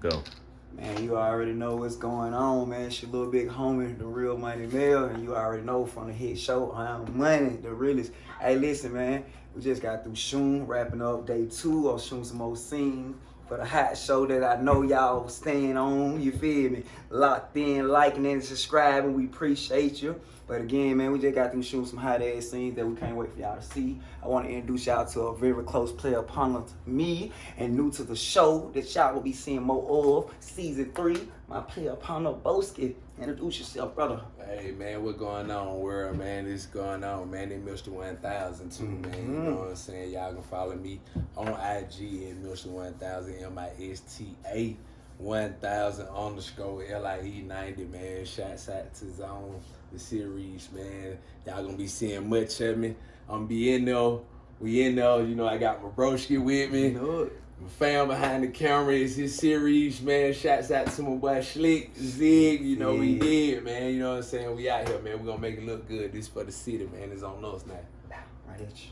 Go. Man, you already know what's going on, man. It's your little big homie, the real Money Mail, and you already know from the hit show, I'm Money, the realest. Hey, listen, man, we just got through Shoom, wrapping up day two of Shoom Some More Scene for the hot show that I know y'all staying on, you feel me? Locked in, liking and subscribing, we appreciate you. But again, man, we just got through shooting some hot ass scenes that we can't wait for y'all to see. I want to introduce y'all to a very close player to me and new to the show that y'all will be seeing more of. Season three, my player partner Boski. Introduce yourself, brother. Hey man, what's going on, world man? This going on, man. They Mr. 1000 too, man. You know what I'm saying? Y'all can follow me on IG at Mr. 1000, M-I-S-T-A 1000 underscore L-I-E 90, man. Shouts out to Zone, the series, man. Y'all gonna be seeing much of me. I'm gonna be in there. We in there, you know, I got my broski with me. My fam behind the camera is his series, man. Shouts out to my boy Slick, Zig, you know, we Yeah. did, man. You know what I'm saying? We out here, man. we gonna make it look good. This for the city, man. It's on us now. Right at you.